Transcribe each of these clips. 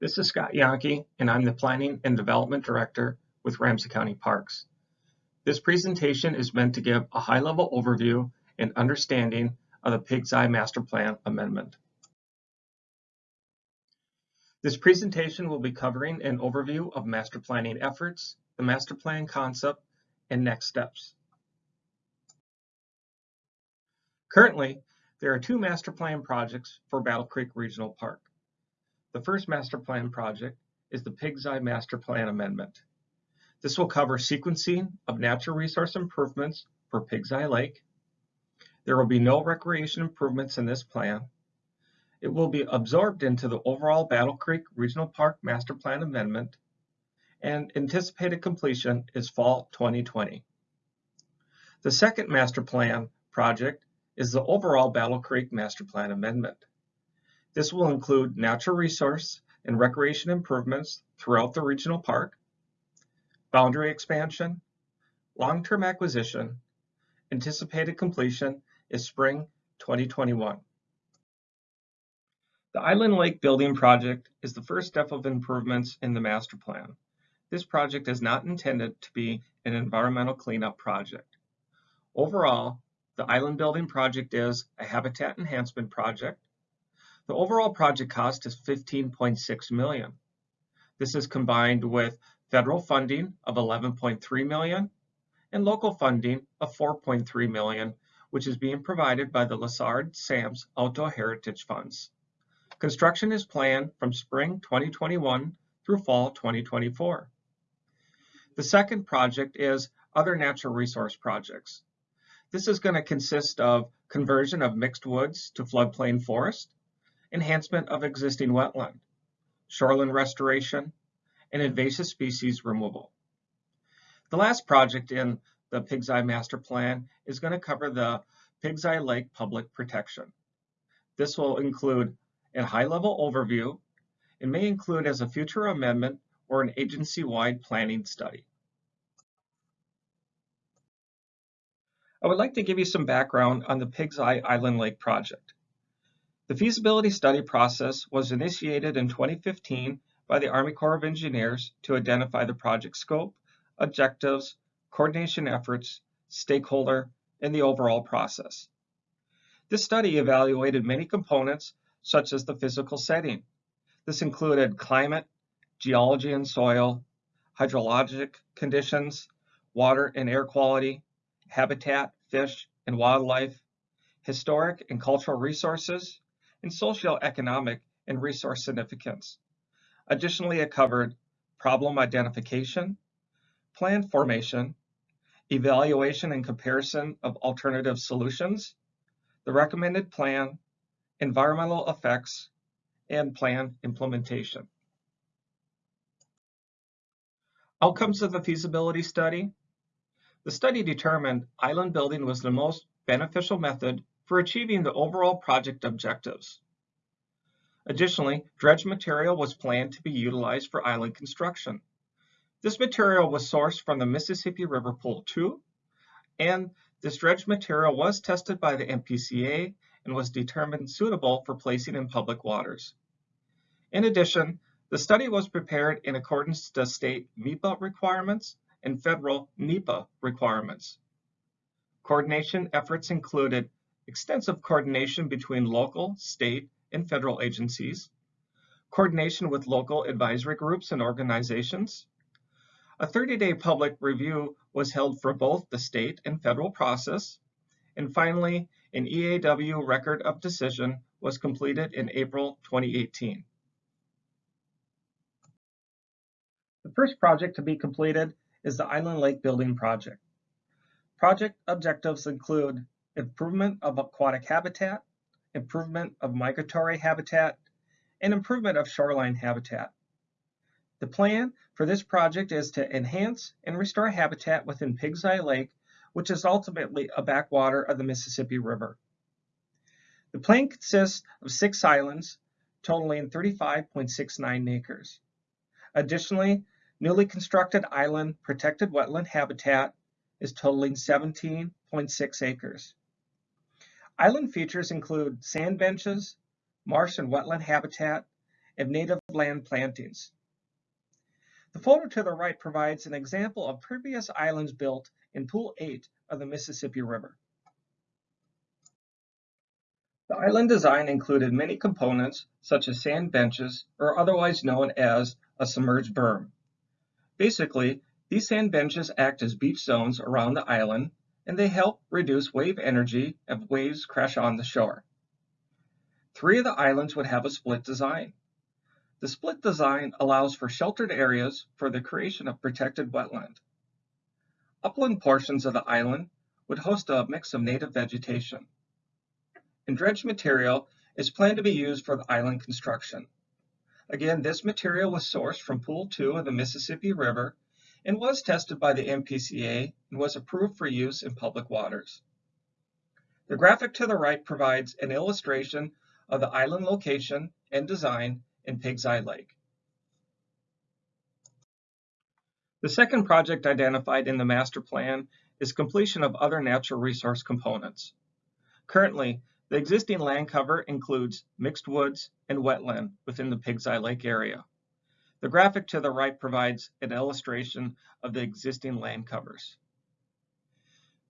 This is Scott Yonke, and I'm the Planning and Development Director with Ramsey County Parks. This presentation is meant to give a high-level overview and understanding of the Pig's Eye Master Plan Amendment. This presentation will be covering an overview of master planning efforts, the master plan concept, and next steps. Currently, there are two master plan projects for Battle Creek Regional Park. The first master plan project is the Pig's Eye Master Plan Amendment. This will cover sequencing of natural resource improvements for Pig's Eye Lake. There will be no recreation improvements in this plan. It will be absorbed into the overall Battle Creek Regional Park Master Plan Amendment and anticipated completion is fall 2020. The second master plan project is the overall Battle Creek Master Plan Amendment. This will include natural resource and recreation improvements throughout the regional park, boundary expansion, long-term acquisition, anticipated completion is spring 2021. The Island Lake Building Project is the first step of improvements in the master plan. This project is not intended to be an environmental cleanup project. Overall, the island building project is a habitat enhancement project the overall project cost is 15.6 million. This is combined with federal funding of 11.3 million and local funding of 4.3 million, which is being provided by the Lessard Sams Outdoor Heritage Funds. Construction is planned from spring 2021 through fall 2024. The second project is other natural resource projects. This is going to consist of conversion of mixed woods to floodplain forest, enhancement of existing wetland, shoreline restoration, and invasive species removal. The last project in the Pig's Eye Master Plan is going to cover the Pig's Eye Lake Public Protection. This will include a high-level overview and may include as a future amendment or an agency-wide planning study. I would like to give you some background on the Pig's Eye Island Lake project. The feasibility study process was initiated in 2015 by the Army Corps of Engineers to identify the project scope, objectives, coordination efforts, stakeholder, and the overall process. This study evaluated many components such as the physical setting. This included climate, geology and soil, hydrologic conditions, water and air quality, habitat, fish and wildlife, historic and cultural resources, and socioeconomic and resource significance. Additionally, it covered problem identification, plan formation, evaluation and comparison of alternative solutions, the recommended plan, environmental effects, and plan implementation. Outcomes of the feasibility study. The study determined island building was the most beneficial method for achieving the overall project objectives. Additionally, dredge material was planned to be utilized for island construction. This material was sourced from the Mississippi River Pool 2, and this dredge material was tested by the MPCA and was determined suitable for placing in public waters. In addition, the study was prepared in accordance to state MEPA requirements and federal NEPA requirements. Coordination efforts included extensive coordination between local, state, and federal agencies, coordination with local advisory groups and organizations. A 30-day public review was held for both the state and federal process. And finally, an EAW record of decision was completed in April 2018. The first project to be completed is the Island Lake Building Project. Project objectives include improvement of aquatic habitat, improvement of migratory habitat, and improvement of shoreline habitat. The plan for this project is to enhance and restore habitat within Pig's Eye Lake, which is ultimately a backwater of the Mississippi River. The plan consists of six islands totaling 35.69 acres. Additionally, newly constructed island protected wetland habitat is totaling 17.6 acres. Island features include sand benches, marsh and wetland habitat, and native land plantings. The photo to the right provides an example of previous islands built in Pool 8 of the Mississippi River. The island design included many components such as sand benches or otherwise known as a submerged berm. Basically, these sand benches act as beach zones around the island and they help reduce wave energy if waves crash on the shore. Three of the islands would have a split design. The split design allows for sheltered areas for the creation of protected wetland. Upland portions of the island would host a mix of native vegetation. And dredged material is planned to be used for the island construction. Again, this material was sourced from Pool 2 of the Mississippi River and was tested by the MPCA and was approved for use in public waters. The graphic to the right provides an illustration of the island location and design in Pig's Eye Lake. The second project identified in the master plan is completion of other natural resource components. Currently, the existing land cover includes mixed woods and wetland within the Pig's Eye Lake area. The graphic to the right provides an illustration of the existing land covers.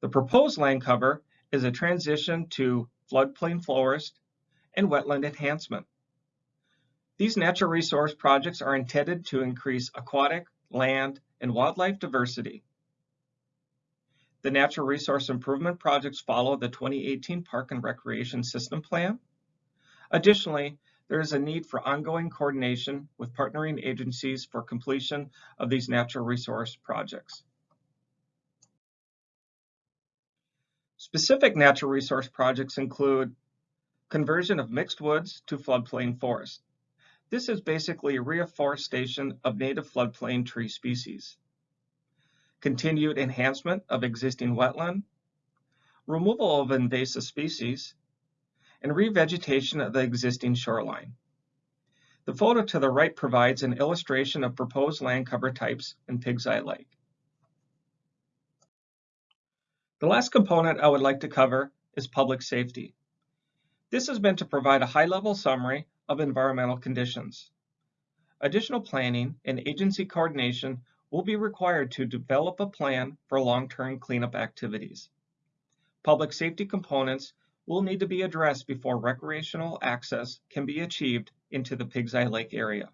The proposed land cover is a transition to floodplain forest and wetland enhancement. These natural resource projects are intended to increase aquatic, land, and wildlife diversity. The natural resource improvement projects follow the 2018 Park and Recreation System Plan. Additionally, there is a need for ongoing coordination with partnering agencies for completion of these natural resource projects. Specific natural resource projects include conversion of mixed woods to floodplain forest. This is basically reforestation of native floodplain tree species. Continued enhancement of existing wetland, removal of invasive species, and revegetation of the existing shoreline. The photo to the right provides an illustration of proposed land cover types in Pig's Eye Lake. The last component I would like to cover is public safety. This has been to provide a high-level summary of environmental conditions. Additional planning and agency coordination will be required to develop a plan for long-term cleanup activities. Public safety components will need to be addressed before recreational access can be achieved into the Pig's Eye Lake area.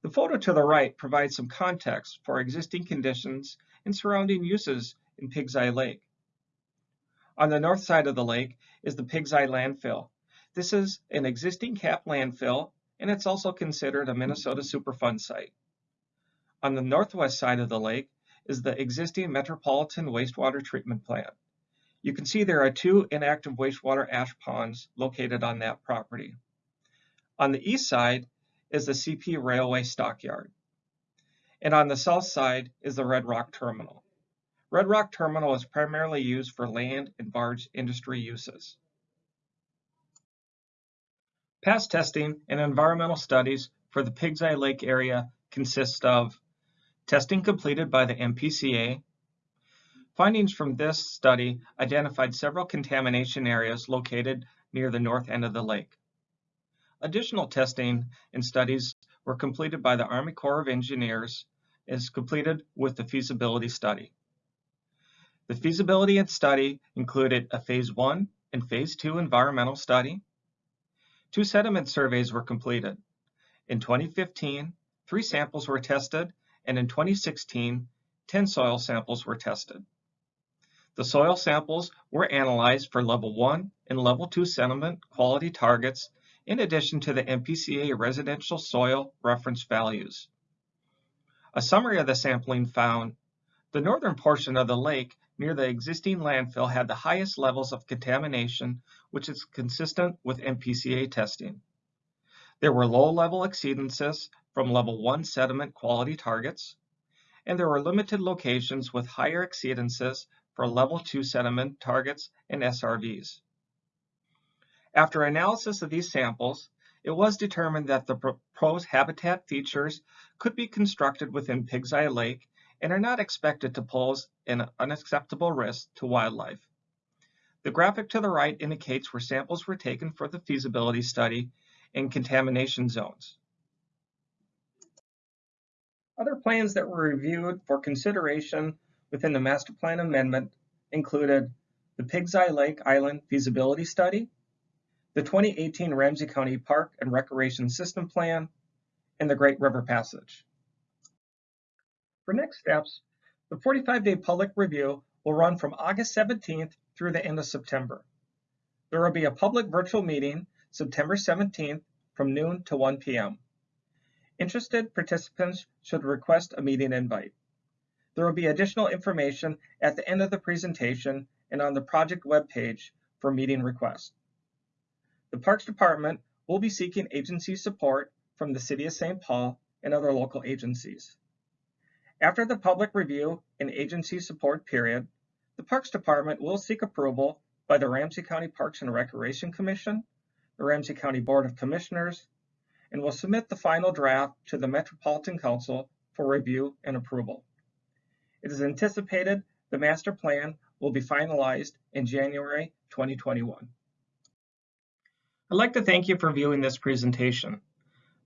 The photo to the right provides some context for existing conditions and surrounding uses in Pig's Eye Lake. On the north side of the lake is the Pig's Eye landfill. This is an existing cap landfill and it's also considered a Minnesota Superfund site. On the northwest side of the lake is the existing Metropolitan Wastewater Treatment Plant. You can see there are two inactive wastewater ash ponds located on that property. On the east side is the CP Railway Stockyard. And on the south side is the Red Rock Terminal. Red Rock Terminal is primarily used for land and barge industry uses. Past testing and environmental studies for the Pig's Eye Lake area consist of testing completed by the MPCA, Findings from this study identified several contamination areas located near the north end of the lake. Additional testing and studies were completed by the Army Corps of Engineers as completed with the feasibility study. The feasibility study included a phase one and phase two environmental study. Two sediment surveys were completed. In 2015, three samples were tested, and in 2016, 10 soil samples were tested. The soil samples were analyzed for level 1 and level 2 sediment quality targets in addition to the MPCA residential soil reference values. A summary of the sampling found the northern portion of the lake near the existing landfill had the highest levels of contamination, which is consistent with MPCA testing. There were low-level exceedances from level 1 sediment quality targets, and there were limited locations with higher exceedances for level 2 sediment targets and SRVs. After analysis of these samples, it was determined that the proposed habitat features could be constructed within Pig's Eye Lake and are not expected to pose an unacceptable risk to wildlife. The graphic to the right indicates where samples were taken for the feasibility study and contamination zones. Other plans that were reviewed for consideration within the master plan amendment included the Pig's Eye Lake Island feasibility study, the 2018 Ramsey County Park and Recreation System Plan, and the Great River Passage. For next steps, the 45-day public review will run from August 17th through the end of September. There will be a public virtual meeting September 17th from noon to 1 p.m. Interested participants should request a meeting invite. There will be additional information at the end of the presentation and on the project webpage for meeting requests. The Parks Department will be seeking agency support from the City of St. Paul and other local agencies. After the public review and agency support period, the Parks Department will seek approval by the Ramsey County Parks and Recreation Commission, the Ramsey County Board of Commissioners, and will submit the final draft to the Metropolitan Council for review and approval. It is anticipated the master plan will be finalized in January 2021. I'd like to thank you for viewing this presentation.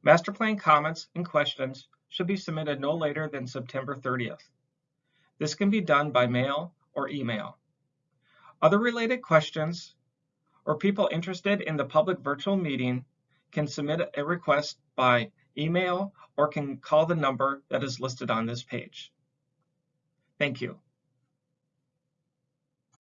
Master plan comments and questions should be submitted no later than September 30th. This can be done by mail or email. Other related questions or people interested in the public virtual meeting can submit a request by email or can call the number that is listed on this page. Thank you.